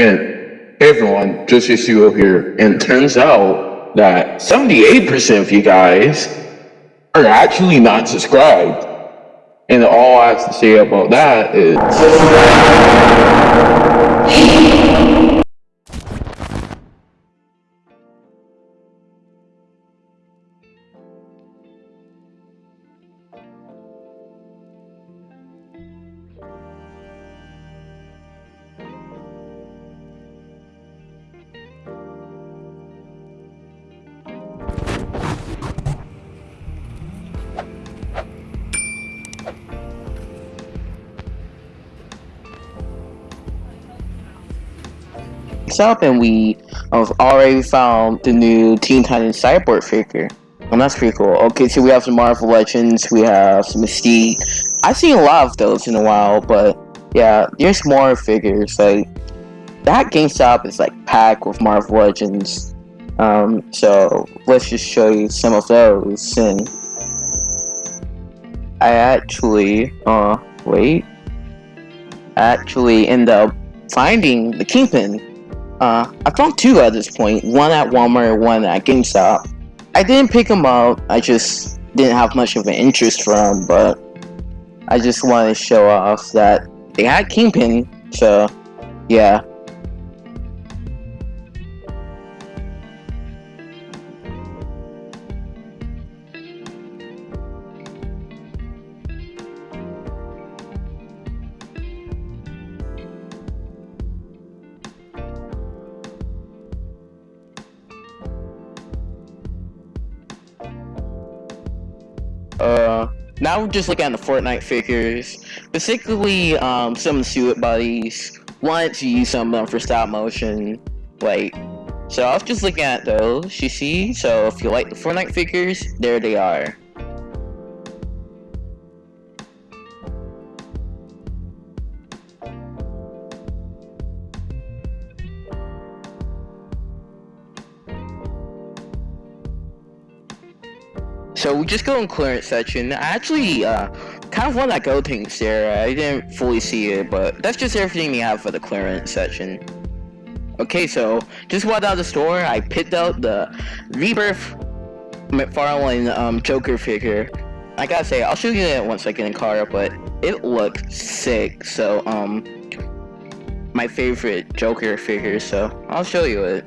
And hey everyone, just Yasuo here. And turns out that 78% of you guys are actually not subscribed. And all I have to say about that is up and we have already found the new Teen Titans Cyborg figure. And that's pretty cool. Okay, so we have some Marvel Legends, we have some Mystique. I've seen a lot of those in a while, but yeah, there's more figures. Like that GameStop is like packed with Marvel Legends. Um, so let's just show you some of those. And I actually, uh, wait, actually end up finding the Kingpin uh, I found two at this point, one at Walmart and one at GameStop. I didn't pick them up, I just didn't have much of an interest for them, but I just wanted to show off that they had Kingpin, so yeah. Uh, now we're just looking at the Fortnite figures. Basically, um, some of the suit buddies wanted to use some of them for stop motion. Like, so I was just looking at those, you see? So if you like the Fortnite figures, there they are. So we just go in clearance section. I actually uh, kind of want that gold tank there. I didn't fully see it, but that's just everything we have for the clearance section. Okay, so just walked out of the store. I picked out the Rebirth McFarlane um, Joker figure. I gotta say, I'll show you it once I get in car, but it looks sick. So, um, my favorite Joker figure. So I'll show you it.